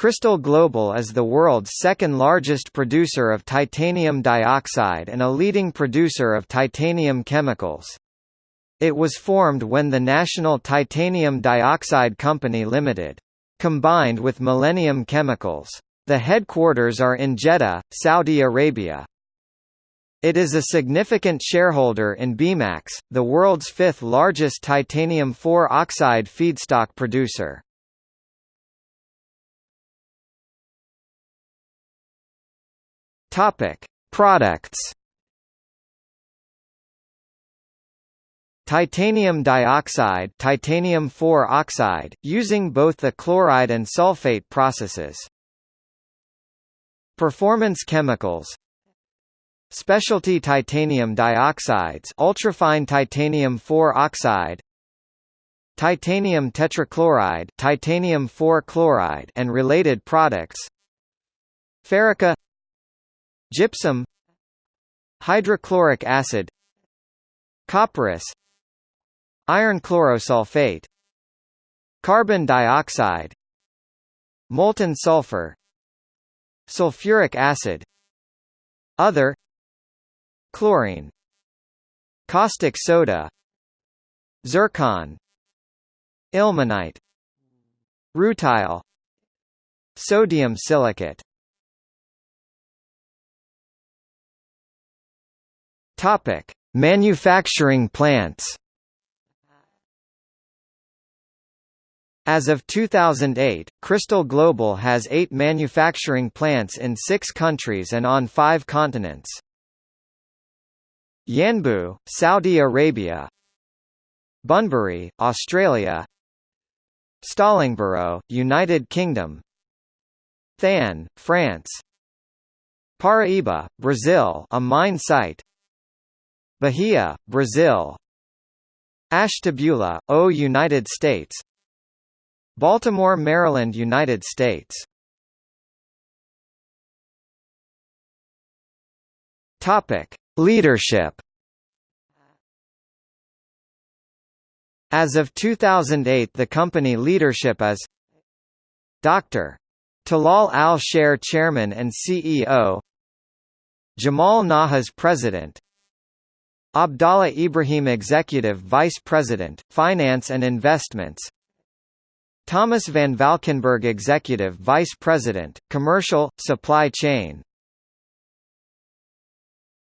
Cristal Global is the world's second largest producer of titanium dioxide and a leading producer of titanium chemicals. It was formed when the National Titanium Dioxide Company Limited combined with Millennium Chemicals. The headquarters are in Jeddah, Saudi Arabia. It is a significant shareholder in Bemax, the world's fifth largest titanium 4 oxide feedstock producer. Topic: Products. Titanium dioxide, titanium 4 oxide, using both the chloride and sulfate processes. Performance chemicals. Specialty titanium dioxides, ultrafine titanium 4 oxide, titanium tetrachloride, titanium 4 chloride and related products. Ferrica gypsum hydrochloric acid copperas iron chlorosulfate carbon dioxide molten sulfur sulfuric acid other chlorine caustic soda zircon ilmenite rutile sodium silicate Topic: Manufacturing plants. As of 2008, Cristal Global has eight manufacturing plants in six countries and on five continents. Yanbu, Saudi Arabia. Bunbury, Australia. Stallingborough, United Kingdom. Thann, France. Paraíba, Brazil a mine site Bahia, Brazil. Ashtabula, O United States. Baltimore, Maryland, United States. Topic: Leadership. As of 2008, the company leadership is Dr. Talal Al-Shair Chairman and CEO Jamal Nahas President Abdallah Ibrahim Executive Vice President, Finance and Investments. Thomas van Valkenburg Executive Vice President, Commercial, Supply Chain